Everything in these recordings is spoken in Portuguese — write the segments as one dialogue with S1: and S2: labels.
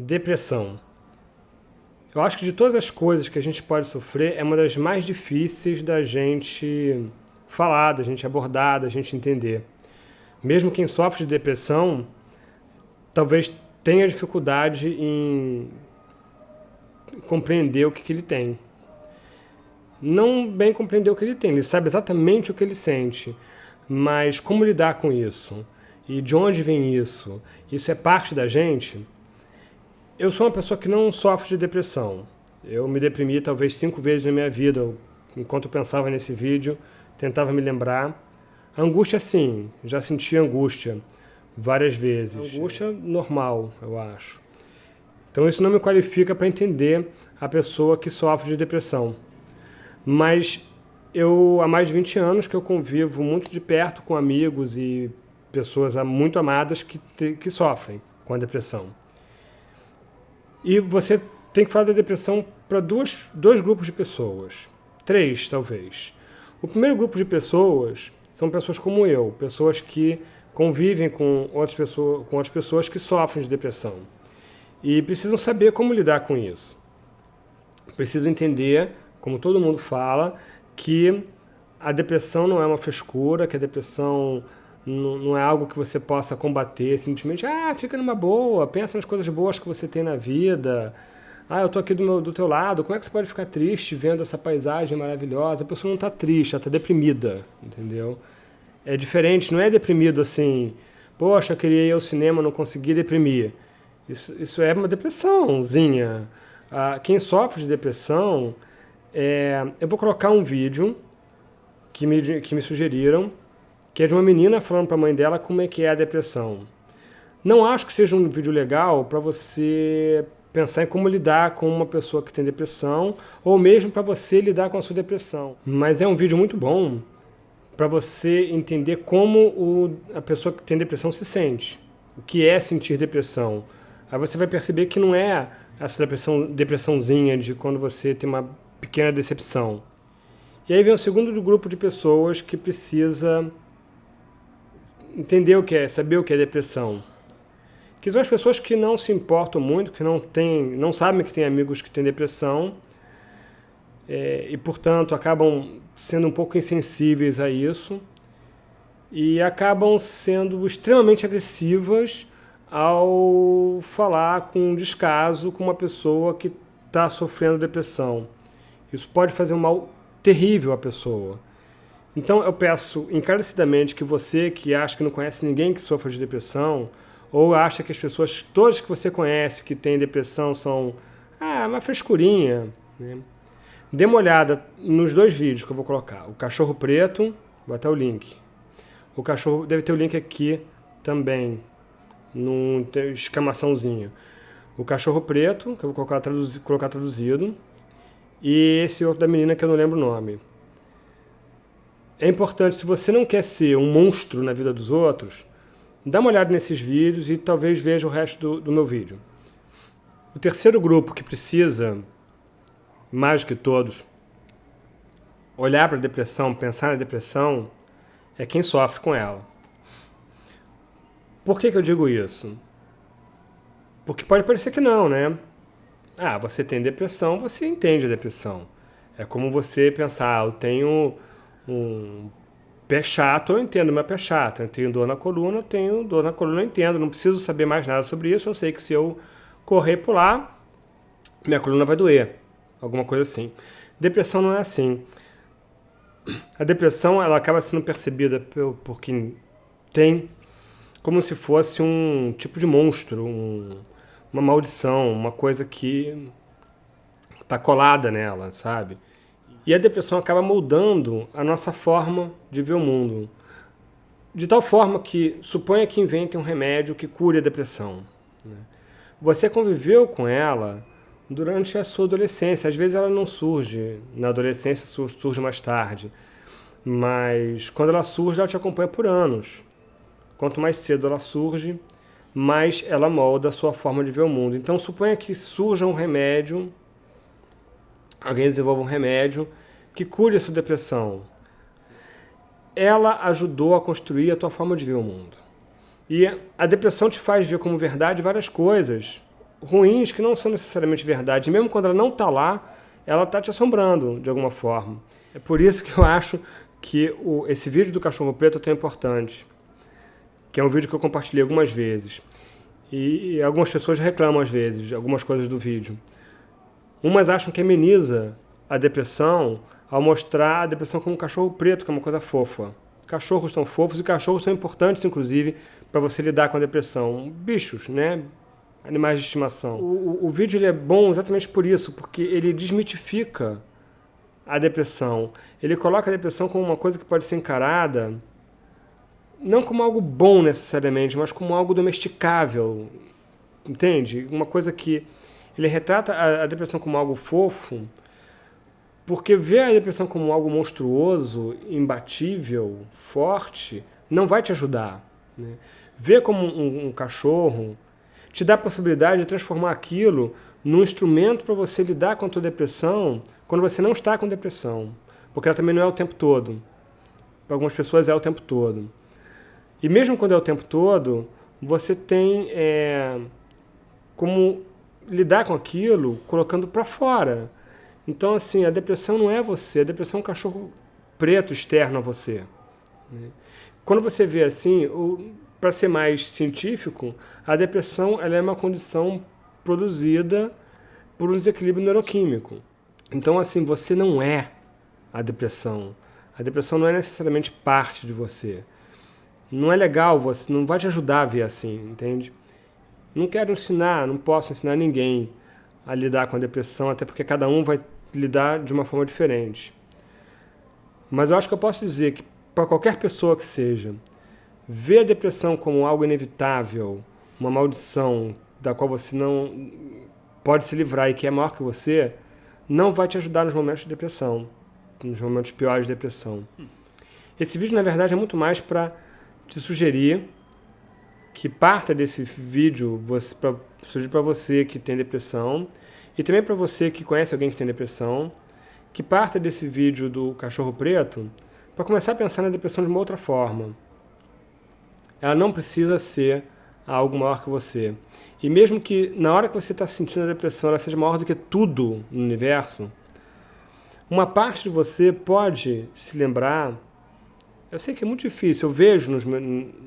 S1: Depressão. Eu acho que de todas as coisas que a gente pode sofrer, é uma das mais difíceis da gente falar, da gente abordar, da gente entender. Mesmo quem sofre de depressão, talvez tenha dificuldade em compreender o que, que ele tem. Não bem compreender o que ele tem, ele sabe exatamente o que ele sente, mas como lidar com isso? E de onde vem isso? Isso é parte da gente? Eu sou uma pessoa que não sofre de depressão. Eu me deprimi talvez cinco vezes na minha vida, enquanto eu pensava nesse vídeo, tentava me lembrar. Angústia, sim, já senti angústia várias vezes. Angústia normal, eu acho. Então isso não me qualifica para entender a pessoa que sofre de depressão. Mas eu, há mais de 20 anos que eu convivo muito de perto com amigos e pessoas muito amadas que, que sofrem com a depressão. E você tem que falar da depressão para dois, dois grupos de pessoas. Três, talvez. O primeiro grupo de pessoas são pessoas como eu, pessoas que convivem com outras pessoas, com outras pessoas que sofrem de depressão. E precisam saber como lidar com isso. Precisam entender, como todo mundo fala, que a depressão não é uma frescura, que a depressão não é algo que você possa combater simplesmente, ah, fica numa boa, pensa nas coisas boas que você tem na vida, ah, eu tô aqui do, meu, do teu lado, como é que você pode ficar triste vendo essa paisagem maravilhosa? A pessoa não está triste, ela está deprimida, entendeu? É diferente, não é deprimido assim, poxa, eu queria ir ao cinema, não consegui deprimir. Isso, isso é uma depressãozinha. Ah, quem sofre de depressão, é, eu vou colocar um vídeo que me, que me sugeriram, que é de uma menina falando para a mãe dela como é que é a depressão. Não acho que seja um vídeo legal para você pensar em como lidar com uma pessoa que tem depressão, ou mesmo para você lidar com a sua depressão. Mas é um vídeo muito bom para você entender como o, a pessoa que tem depressão se sente. O que é sentir depressão. Aí você vai perceber que não é essa depressão, depressãozinha de quando você tem uma pequena decepção. E aí vem o segundo grupo de pessoas que precisa entender o que é, saber o que é depressão. Que são as pessoas que não se importam muito, que não, tem, não sabem que têm amigos que têm depressão, é, e, portanto, acabam sendo um pouco insensíveis a isso, e acabam sendo extremamente agressivas ao falar com descaso com uma pessoa que está sofrendo depressão. Isso pode fazer um mal terrível à pessoa. Então eu peço encarecidamente que você que acha que não conhece ninguém que sofra de depressão, ou acha que as pessoas, todas que você conhece que têm depressão são ah, uma frescurinha, né? dê uma olhada nos dois vídeos que eu vou colocar. O cachorro preto, vou até o link. O cachorro, deve ter o link aqui também, num exclamaçãozinho. O cachorro preto, que eu vou colocar, traduzi, colocar traduzido, e esse outro da menina que eu não lembro o nome. É importante, se você não quer ser um monstro na vida dos outros, dá uma olhada nesses vídeos e talvez veja o resto do, do meu vídeo. O terceiro grupo que precisa, mais do que todos, olhar para a depressão, pensar na depressão, é quem sofre com ela. Por que, que eu digo isso? Porque pode parecer que não, né? Ah, você tem depressão, você entende a depressão. É como você pensar, ah, eu tenho um pé chato, eu entendo meu pé chato. Eu tenho dor na coluna, eu tenho dor na coluna, eu entendo. Não preciso saber mais nada sobre isso. Eu sei que se eu correr lá, minha coluna vai doer. Alguma coisa assim. Depressão não é assim. A depressão ela acaba sendo percebida por, por quem tem como se fosse um tipo de monstro, um, uma maldição, uma coisa que está colada nela, sabe? E a depressão acaba moldando a nossa forma de ver o mundo. De tal forma que, suponha que inventem um remédio que cure a depressão. Né? Você conviveu com ela durante a sua adolescência. Às vezes ela não surge na adolescência, surge mais tarde. Mas quando ela surge, ela te acompanha por anos. Quanto mais cedo ela surge, mais ela molda a sua forma de ver o mundo. Então suponha que surja um remédio alguém desenvolva um remédio que cure a sua depressão. Ela ajudou a construir a tua forma de ver o mundo. E a depressão te faz ver como verdade várias coisas ruins que não são necessariamente verdade. Mesmo quando ela não está lá, ela está te assombrando de alguma forma. É por isso que eu acho que o, esse vídeo do cachorro preto é tão importante. Que é um vídeo que eu compartilhei algumas vezes. E, e algumas pessoas reclamam às vezes algumas coisas do vídeo. Umas acham que ameniza a depressão ao mostrar a depressão como um cachorro preto, que é uma coisa fofa. Cachorros são fofos e cachorros são importantes, inclusive, para você lidar com a depressão. Bichos, né? Animais de estimação. O, o, o vídeo ele é bom exatamente por isso, porque ele desmitifica a depressão. Ele coloca a depressão como uma coisa que pode ser encarada não como algo bom necessariamente, mas como algo domesticável, entende? Uma coisa que ele retrata a, a depressão como algo fofo, porque ver a depressão como algo monstruoso, imbatível, forte, não vai te ajudar. Né? Ver como um, um cachorro te dá a possibilidade de transformar aquilo num instrumento para você lidar com a tua depressão quando você não está com depressão. Porque ela também não é o tempo todo. Para algumas pessoas é o tempo todo. E mesmo quando é o tempo todo, você tem é, como lidar com aquilo colocando para fora. Então, assim, a depressão não é você, a depressão é um cachorro preto externo a você. Né? Quando você vê assim, para ser mais científico, a depressão ela é uma condição produzida por um desequilíbrio neuroquímico. Então, assim, você não é a depressão. A depressão não é necessariamente parte de você não é legal, você não vai te ajudar a ver assim, entende? Não quero ensinar, não posso ensinar ninguém a lidar com a depressão, até porque cada um vai lidar de uma forma diferente. Mas eu acho que eu posso dizer que para qualquer pessoa que seja, ver a depressão como algo inevitável, uma maldição da qual você não pode se livrar e que é maior que você, não vai te ajudar nos momentos de depressão, nos momentos piores de depressão. Esse vídeo, na verdade, é muito mais para te sugerir que parta desse vídeo para sugerir para você que tem depressão e também para você que conhece alguém que tem depressão, que parta desse vídeo do cachorro preto para começar a pensar na depressão de uma outra forma. Ela não precisa ser algo maior que você. E mesmo que na hora que você está sentindo a depressão ela seja maior do que tudo no universo, uma parte de você pode se lembrar eu sei que é muito difícil, eu vejo nos,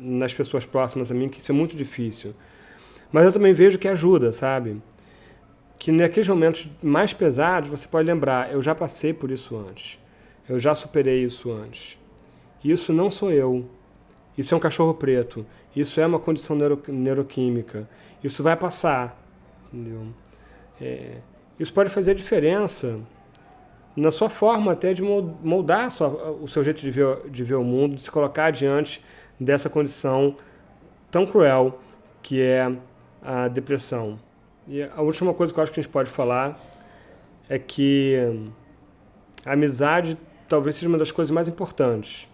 S1: nas pessoas próximas a mim que isso é muito difícil. Mas eu também vejo que ajuda, sabe? Que naqueles momentos mais pesados você pode lembrar, eu já passei por isso antes. Eu já superei isso antes. Isso não sou eu. Isso é um cachorro preto. Isso é uma condição neuro, neuroquímica. Isso vai passar. Entendeu? É, isso pode fazer diferença na sua forma até de moldar sua, o seu jeito de ver, de ver o mundo, de se colocar diante dessa condição tão cruel que é a depressão. E a última coisa que eu acho que a gente pode falar é que a amizade talvez seja uma das coisas mais importantes,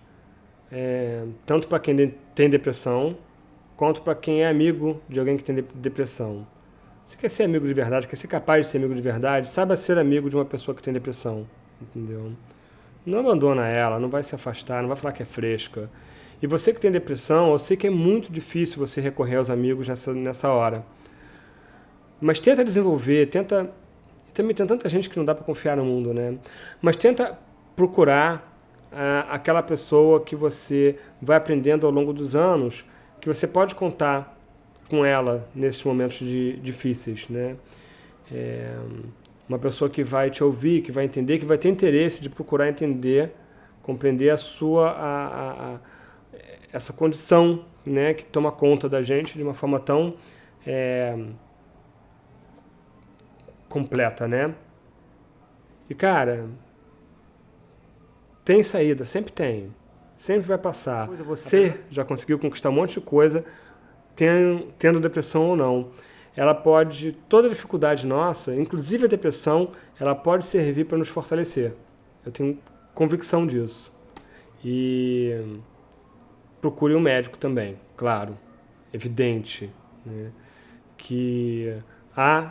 S1: é, tanto para quem tem depressão, quanto para quem é amigo de alguém que tem depressão. Você quer ser amigo de verdade, quer ser capaz de ser amigo de verdade, saiba ser amigo de uma pessoa que tem depressão, entendeu? Não abandona ela, não vai se afastar, não vai falar que é fresca. E você que tem depressão, eu sei que é muito difícil você recorrer aos amigos nessa, nessa hora. Mas tenta desenvolver, tenta... Também tem tanta gente que não dá para confiar no mundo, né? Mas tenta procurar ah, aquela pessoa que você vai aprendendo ao longo dos anos, que você pode contar com ela nesses momentos de, difíceis, né? É, uma pessoa que vai te ouvir, que vai entender, que vai ter interesse de procurar entender, compreender a sua a, a, a, essa condição, né, que toma conta da gente de uma forma tão é, completa, né? E cara, tem saída, sempre tem, sempre vai passar. Você já conseguiu conquistar um monte de coisa tendo depressão ou não. Ela pode, toda dificuldade nossa, inclusive a depressão, ela pode servir para nos fortalecer. Eu tenho convicção disso. E procure um médico também, claro, evidente, né? que há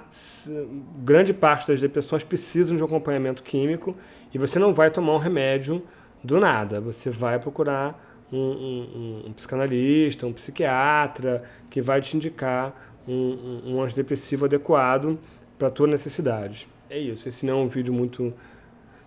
S1: grande parte das depressões precisam de um acompanhamento químico e você não vai tomar um remédio do nada, você vai procurar um, um, um, psicanalista, um psiquiatra, que vai te indicar um, um antidepressivo adequado para a tua necessidade. É isso, esse não é um vídeo muito...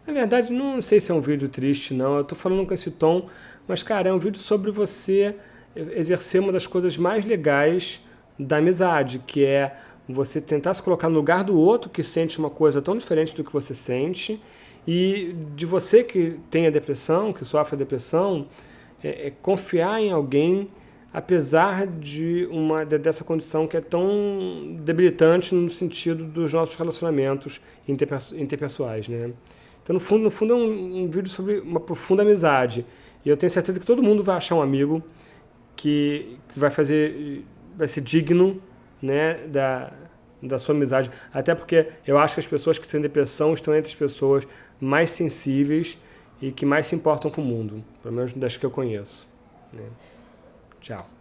S1: Na verdade, não sei se é um vídeo triste, não. Eu estou falando com esse tom, mas, cara, é um vídeo sobre você exercer uma das coisas mais legais da amizade, que é você tentar se colocar no lugar do outro que sente uma coisa tão diferente do que você sente e de você que tem a depressão, que sofre a depressão, é, é confiar em alguém apesar de uma dessa condição que é tão debilitante no sentido dos nossos relacionamentos interpessoais, né? Então, no fundo, no fundo é um, um vídeo sobre uma profunda amizade. E eu tenho certeza que todo mundo vai achar um amigo que, que vai fazer, vai ser digno, né, da, da sua amizade. Até porque eu acho que as pessoas que têm depressão estão entre as pessoas mais sensíveis e que mais se importam com o mundo, pelo menos das que eu conheço. Né? Tchau.